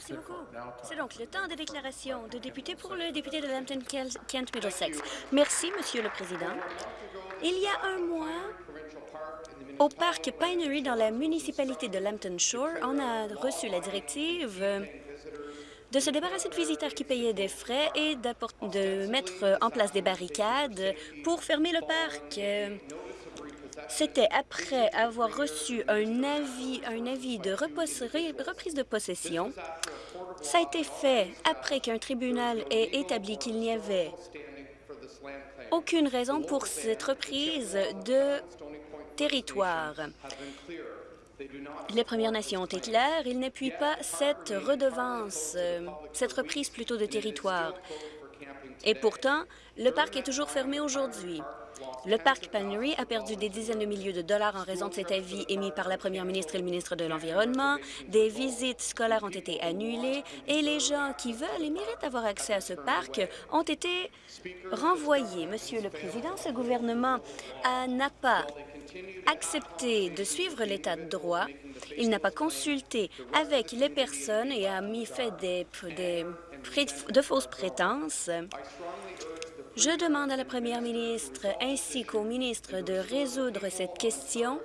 Merci beaucoup. C'est donc le temps des déclarations de députés pour le député de Lambton-Kent Middlesex. Merci, Monsieur le Président. Il y a un mois, au parc Pinery dans la municipalité de Lambton Shore, on a reçu la directive de se débarrasser de visiteurs qui payaient des frais et de mettre en place des barricades pour fermer le parc. C'était après avoir reçu un avis, de reprise de possession. Ça a été fait après qu'un tribunal ait établi qu'il n'y avait aucune raison pour cette reprise de territoire. Les Premières Nations ont été claires, ils n'appuient pas cette redevance, euh, cette reprise plutôt de territoire. Et pourtant, le parc est toujours fermé aujourd'hui. Le parc Panery a perdu des dizaines de milliers de dollars en raison de cet avis émis par la première ministre et le ministre de l'Environnement. Des visites scolaires ont été annulées et les gens qui veulent et méritent avoir accès à ce parc ont été renvoyés. Monsieur le Président, ce gouvernement n'a pas accepté de suivre l'état de droit. Il n'a pas consulté avec les personnes et a mis fait des, des de fausses prétences. Je demande à la première ministre ainsi qu'au ministre de résoudre cette question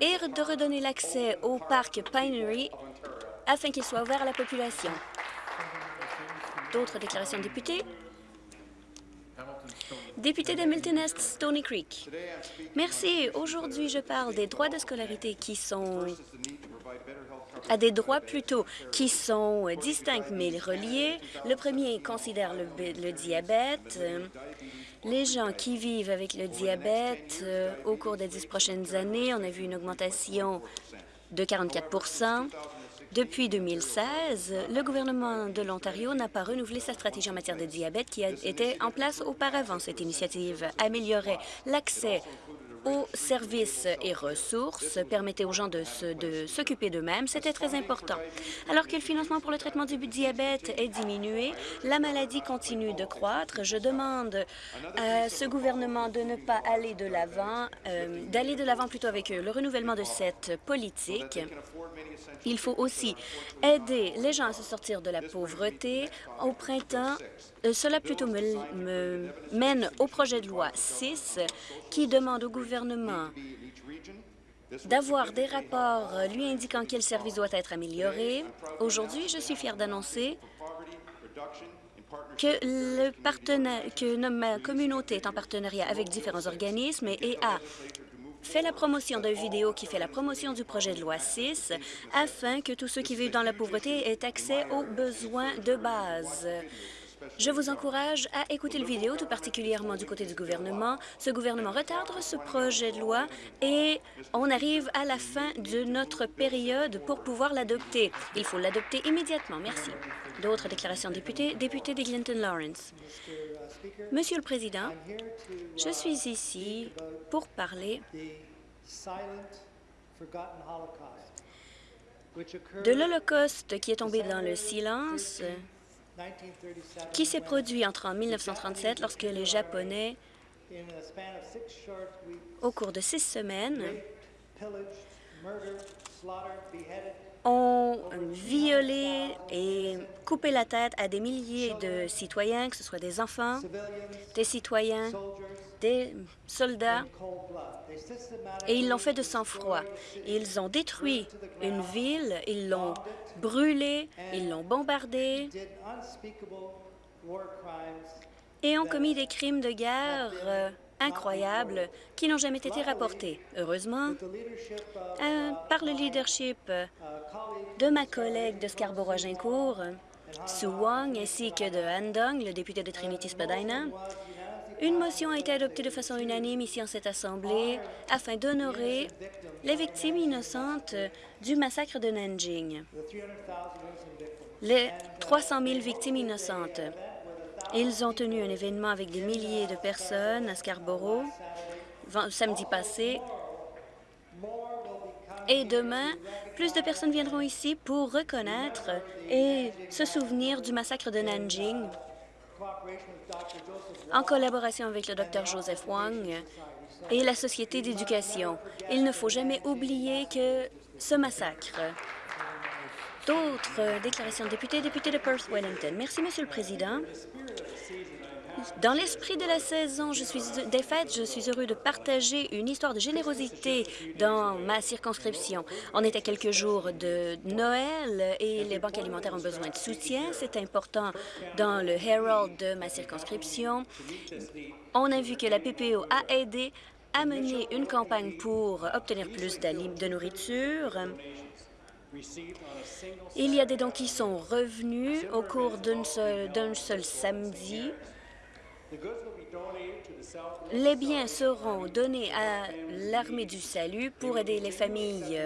et de redonner l'accès au parc Pinery afin qu'il soit ouvert à la population. D'autres déclarations de députés? Député de Est, Stony Creek. Merci. Aujourd'hui, je parle des droits de scolarité qui sont à des droits plutôt qui sont distincts mais reliés. Le premier considère le, diabète. Les gens qui vivent avec le diabète, euh, au cours des dix prochaines années, on a vu une augmentation de 44% depuis 2016, le gouvernement de l'Ontario n'a pas renouvelé sa stratégie en matière de diabète qui était en place auparavant. Cette initiative améliorait l'accès aux services et ressources, permettait aux gens de s'occuper d'eux-mêmes. C'était très important. Alors que le financement pour le traitement du diabète est diminué, la maladie continue de croître. Je demande à ce gouvernement de ne pas aller de l'avant, euh, d'aller de l'avant plutôt avec le renouvellement de cette politique. Il faut aussi aider les gens à se sortir de la pauvreté. Au printemps, euh, cela plutôt me, mène au projet de loi 6 qui demande au gouvernement d'avoir des rapports lui indiquant quel service doit être amélioré. Aujourd'hui, je suis fière d'annoncer que, le que ma communauté est en partenariat avec différents organismes et a fait la promotion d'une vidéo qui fait la promotion du projet de loi 6 afin que tous ceux qui vivent dans la pauvreté aient accès aux besoins de base. Je vous encourage à écouter le vidéo, tout particulièrement du côté du gouvernement. Ce gouvernement retarde ce projet de loi et on arrive à la fin de notre période pour pouvoir l'adopter. Il faut l'adopter immédiatement. Merci. D'autres déclarations de députés? Député de Clinton Lawrence. Monsieur le Président, je suis ici pour parler de l'Holocauste qui est tombé dans le silence qui s'est produit entre 1937 lorsque les Japonais, au cours de six semaines, ont violé et coupé la tête à des milliers de citoyens, que ce soit des enfants, des citoyens, des soldats, et ils l'ont fait de sang-froid. Ils ont détruit une ville, ils l'ont brûlée, ils l'ont bombardée et ont commis des crimes de guerre euh, incroyables qui n'ont jamais été rapportés. Heureusement, euh, par le leadership de ma collègue de Scarborough-Gincourt, Sue Wong, ainsi que de Han Dong, le député de Trinity-Spadina, une motion a été adoptée de façon unanime ici en cette Assemblée afin d'honorer les victimes innocentes du massacre de Nanjing, les 300 000 victimes innocentes. Ils ont tenu un événement avec des milliers de personnes à Scarborough samedi passé. Et demain, plus de personnes viendront ici pour reconnaître et se souvenir du massacre de Nanjing en collaboration avec le Dr Joseph Wang et la Société d'éducation. Il ne faut jamais oublier que ce massacre D'autres déclarations de députés, député de Perth-Wellington. Merci, Monsieur le Président. Dans l'esprit de la saison je suis, des fêtes, je suis heureux de partager une histoire de générosité dans ma circonscription. On est à quelques jours de Noël et les banques alimentaires ont besoin de soutien. C'est important dans le Herald de ma circonscription. On a vu que la PPO a aidé à mener une campagne pour obtenir plus de nourriture. Il y a des dons qui sont revenus au cours d'un seul, seul samedi. Les biens seront donnés à l'Armée du Salut pour aider les familles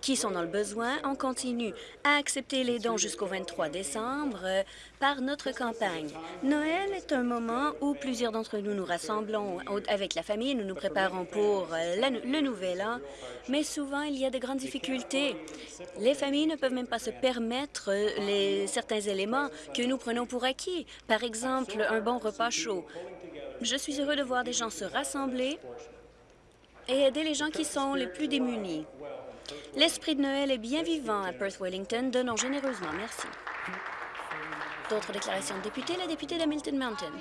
qui sont dans le besoin. On continue à accepter les dons jusqu'au 23 décembre euh, par notre campagne. Noël est un moment où plusieurs d'entre nous nous rassemblons avec la famille, nous nous préparons pour euh, le nouvel an, mais souvent il y a de grandes difficultés. Les familles ne peuvent même pas se permettre euh, certains éléments que nous prenons pour acquis, par exemple un bon repas chaud. Je suis heureux de voir des gens se rassembler et aider les gens qui sont les plus démunis. L'esprit de Noël est bien vivant à Perth-Wellington. Donnons généreusement. Merci. D'autres déclarations de députés, la députée d'Hamilton Mountain.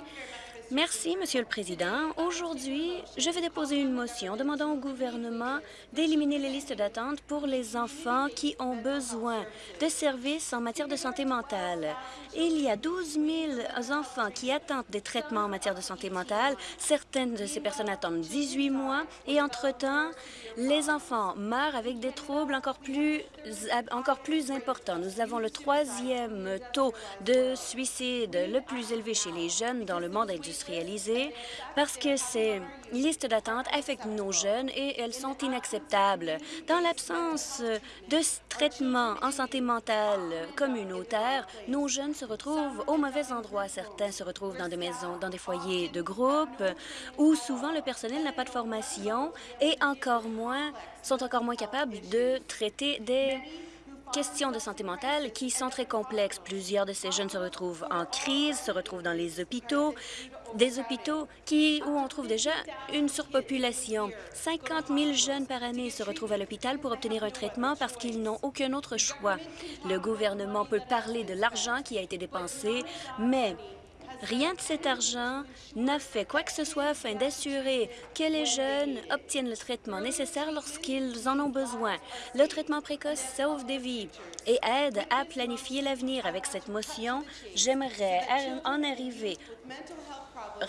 Merci, Monsieur le Président. Aujourd'hui, je vais déposer une motion demandant au gouvernement d'éliminer les listes d'attente pour les enfants qui ont besoin de services en matière de santé mentale. Il y a 12 000 enfants qui attendent des traitements en matière de santé mentale. Certaines de ces personnes attendent 18 mois et, entre-temps, les enfants meurent avec des troubles encore plus, encore plus importants. Nous avons le troisième taux de suicide le plus élevé chez les jeunes dans le monde industriel parce que ces listes d'attente affectent nos jeunes et elles sont inacceptables. Dans l'absence de traitement en santé mentale communautaire, nos jeunes se retrouvent au mauvais endroit. Certains se retrouvent dans des maisons, dans des foyers de groupe où souvent le personnel n'a pas de formation et encore moins sont encore moins capables de traiter des questions de santé mentale qui sont très complexes. Plusieurs de ces jeunes se retrouvent en crise, se retrouvent dans les hôpitaux, des hôpitaux où on trouve déjà une surpopulation. 50 000 jeunes par année se retrouvent à l'hôpital pour obtenir un traitement parce qu'ils n'ont aucun autre choix. Le gouvernement peut parler de l'argent qui a été dépensé, mais Rien de cet argent n'a fait quoi que ce soit afin d'assurer que les jeunes obtiennent le traitement nécessaire lorsqu'ils en ont besoin. Le traitement précoce sauve des vies et aide à planifier l'avenir. Avec cette motion, j'aimerais en arriver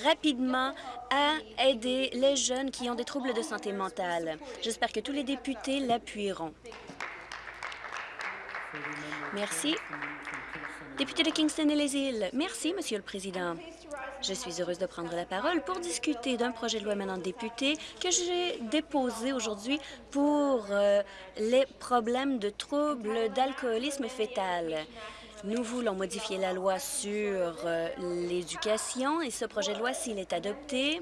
rapidement à aider les jeunes qui ont des troubles de santé mentale. J'espère que tous les députés l'appuieront. Merci. Député de Kingston et les îles. Merci, Monsieur le Président. Je suis heureuse de prendre la parole pour discuter d'un projet de loi maintenant député que j'ai déposé aujourd'hui pour euh, les problèmes de troubles d'alcoolisme fœtal. Nous voulons modifier la loi sur euh, l'éducation et ce projet de loi, s'il est adopté,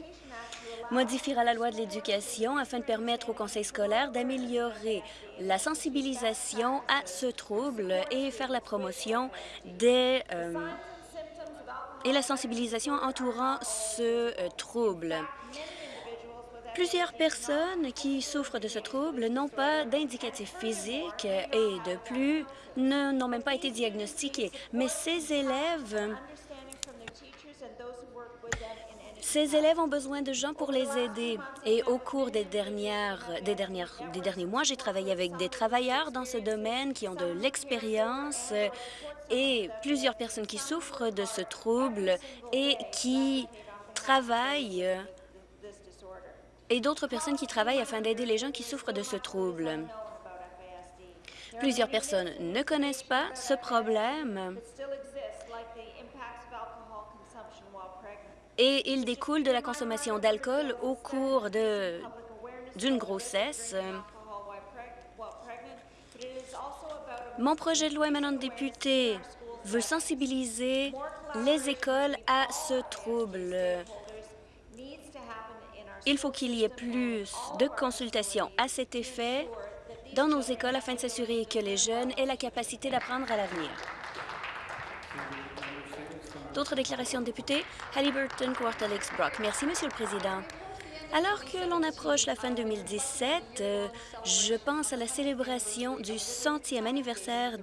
modifiera la loi de l'éducation afin de permettre au conseil scolaire d'améliorer la sensibilisation à ce trouble et faire la promotion des euh, et la sensibilisation entourant ce euh, trouble. Plusieurs personnes qui souffrent de ce trouble n'ont pas d'indicatif physique et de plus n'ont même pas été diagnostiqués. Mais ces élèves ces élèves ont besoin de gens pour les aider. Et au cours des, dernières, des, dernières, des derniers mois, j'ai travaillé avec des travailleurs dans ce domaine qui ont de l'expérience et plusieurs personnes qui souffrent de ce trouble et qui travaillent et d'autres personnes qui travaillent afin d'aider les gens qui souffrent de ce trouble. Plusieurs personnes ne connaissent pas ce problème et il découle de la consommation d'alcool au cours d'une grossesse. Mon projet de loi émanant de député veut sensibiliser les écoles à ce trouble. Il faut qu'il y ait plus de consultations à cet effet dans nos écoles afin de s'assurer que les jeunes aient la capacité d'apprendre à l'avenir. D'autres déclarations de députés? Halliburton, Quartalix, Brock. Merci, Monsieur le Président. Alors que l'on approche la fin 2017, euh, je pense à la célébration du centième anniversaire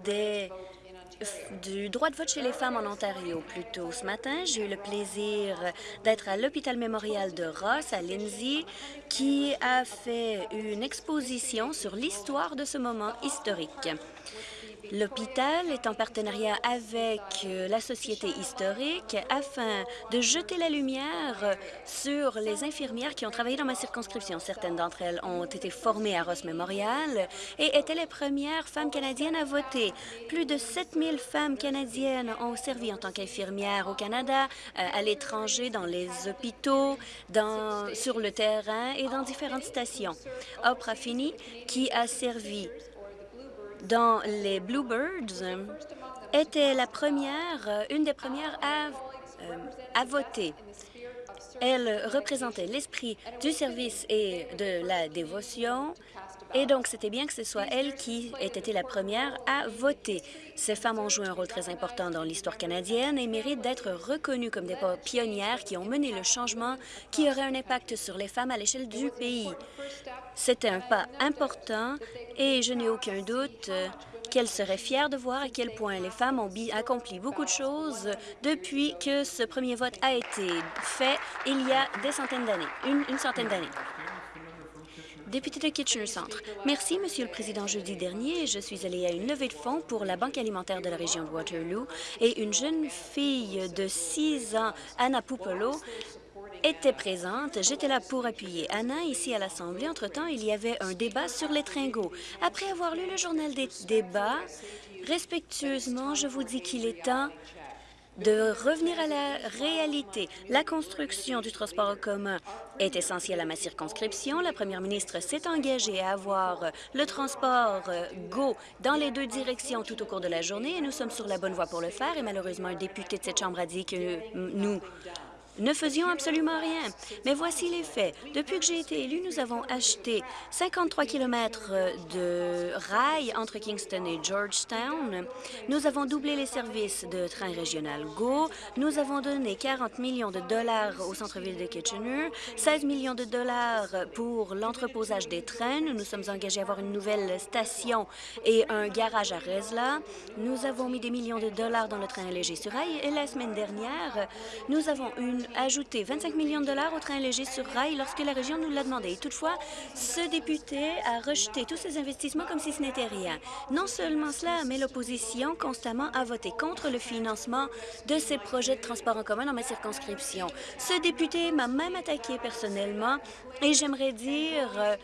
du droit de vote chez les femmes en Ontario. Plus tôt ce matin, j'ai eu le plaisir d'être à l'hôpital mémorial de Ross, à Lindsay, qui a fait une exposition sur l'histoire de ce moment historique. L'hôpital est en partenariat avec euh, la Société historique afin de jeter la lumière sur les infirmières qui ont travaillé dans ma circonscription. Certaines d'entre elles ont été formées à Ross Memorial et étaient les premières femmes canadiennes à voter. Plus de 7000 femmes canadiennes ont servi en tant qu'infirmières au Canada, euh, à l'étranger, dans les hôpitaux, sur le terrain et dans différentes stations. Oprah Finney, qui a servi dans les Bluebirds était la première, euh, une des premières à, euh, à voter. Elle représentait l'esprit du service et de la dévotion, et donc c'était bien que ce soit elle qui ait été la première à voter. Ces femmes ont joué un rôle très important dans l'histoire canadienne et méritent d'être reconnues comme des pionnières qui ont mené le changement qui aurait un impact sur les femmes à l'échelle du pays. C'était un pas important et je n'ai aucun doute qu'elle serait fière de voir à quel point les femmes ont accompli beaucoup de choses depuis que ce premier vote a été fait il y a des centaines d'années, une, centaine d'années. Député de Kitchener Centre. Merci, Monsieur le Président. Jeudi dernier, je suis allée à une levée de fonds pour la Banque alimentaire de la région de Waterloo et une jeune fille de 6 ans, Anna Pupolo, était présente. J'étais là pour appuyer Anna ici à l'Assemblée. Entre-temps, il y avait un débat sur les tringos. Après avoir lu le journal des débats, respectueusement, je vous dis qu'il est temps de revenir à la réalité. La construction du transport en commun est essentielle à ma circonscription. La première ministre s'est engagée à avoir le transport euh, GO dans les deux directions tout au cours de la journée et nous sommes sur la bonne voie pour le faire. Et malheureusement, un député de cette Chambre a dit que nous ne faisions absolument rien. Mais voici les faits. Depuis que j'ai été élu, nous avons acheté 53 kilomètres de rails entre Kingston et Georgetown. Nous avons doublé les services de train régional GO. Nous avons donné 40 millions de dollars au centre-ville de Kitchener, 16 millions de dollars pour l'entreposage des trains. Nous nous sommes engagés à avoir une nouvelle station et un garage à Resla. Nous avons mis des millions de dollars dans le train léger sur rail et la semaine dernière, nous avons une ajouter 25 millions de dollars au train léger sur rail lorsque la région nous l'a demandé. Toutefois, ce député a rejeté tous ces investissements comme si ce n'était rien. Non seulement cela, mais l'opposition constamment a voté contre le financement de ces projets de transport en commun dans ma circonscription. Ce député m'a même attaqué personnellement et j'aimerais dire euh,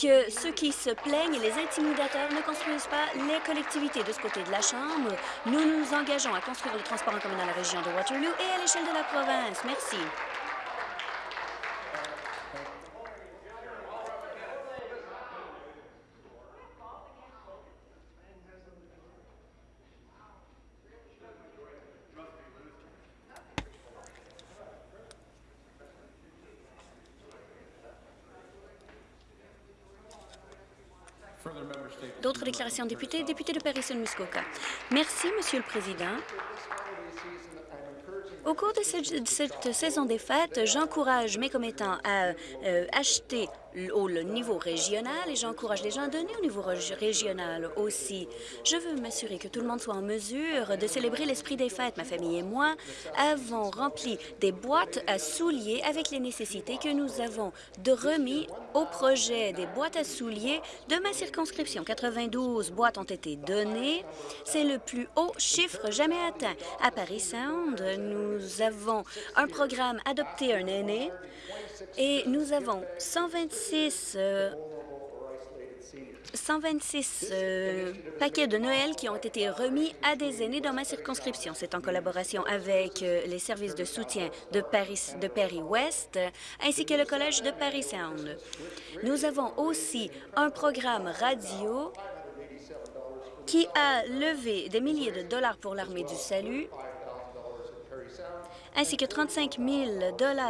que ceux qui se plaignent et les intimidateurs ne construisent pas les collectivités. De ce côté de la Chambre, nous nous engageons à construire le transport en commun dans la région de Waterloo et à l'échelle de la province. Merci. D'autres déclarations députés. Député de Paris-Muskoka. Merci, Monsieur le Président. Au cours de cette, saison des fêtes, j'encourage mes commettants à euh, acheter au niveau régional et j'encourage les gens à donner au niveau régional aussi. Je veux m'assurer que tout le monde soit en mesure de célébrer l'esprit des fêtes. Ma famille et moi avons rempli des boîtes à souliers avec les nécessités que nous avons de remis au projet des boîtes à souliers de ma circonscription. 92 boîtes ont été données. C'est le plus haut chiffre jamais atteint. À Paris Sound, nous avons un programme Adopter un aîné et nous avons 126 126 euh, euh, paquets de Noël qui ont été remis à des aînés dans ma circonscription. C'est en collaboration avec euh, les services de soutien de Paris, de Paris-Ouest ainsi que le Collège de Paris-Sound. Nous avons aussi un programme radio qui a levé des milliers de dollars pour l'Armée du Salut ainsi que 35 000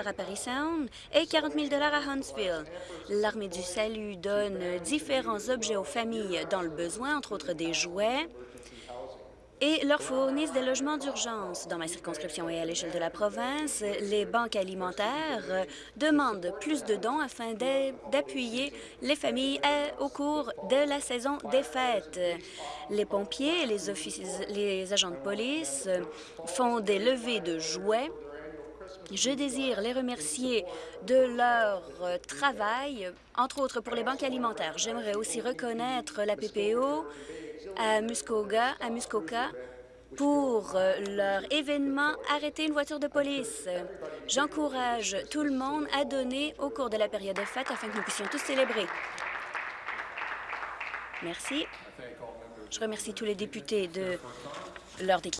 à Paris Sound et 40 000 à Huntsville. L'Armée du Salut donne différents objets aux familles dans le besoin, entre autres des jouets, et leur fournissent des logements d'urgence. Dans ma circonscription et à l'échelle de la province, les banques alimentaires demandent plus de dons afin d'appuyer les familles euh, au cours de la saison des fêtes. Les pompiers les, les agents de police font des levées de jouets je désire les remercier de leur travail, entre autres pour les banques alimentaires. J'aimerais aussi reconnaître la PPO à Muskoka, Muskoka pour euh, leur événement Arrêter une voiture de police. J'encourage tout le monde à donner au cours de la période de fête afin que nous puissions tous célébrer. Merci. Je remercie tous les députés de leur déclaration.